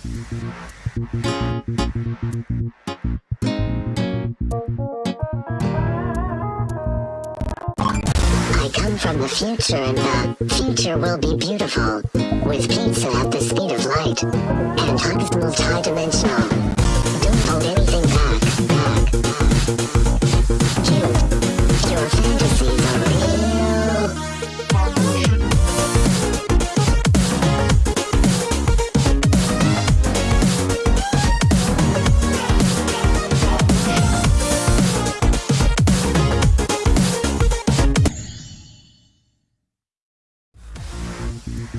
I come from the future and the future will be beautiful. With pizza at the speed of light. And hugs multi-dimensional. I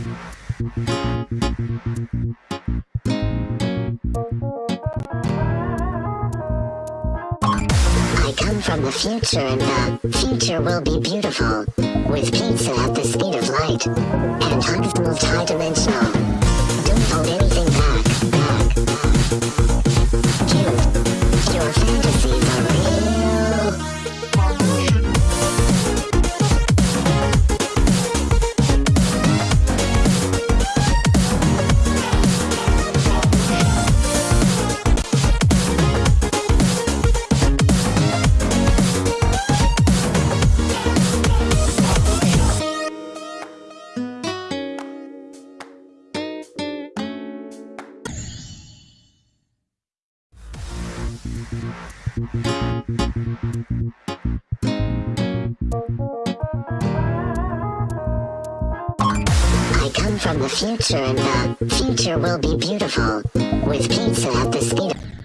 come from the future and the future will be beautiful. With pizza at the speed of light. And hugs multi-dimensional. Don't I come from the future and the future will be beautiful. With pizza at the speed.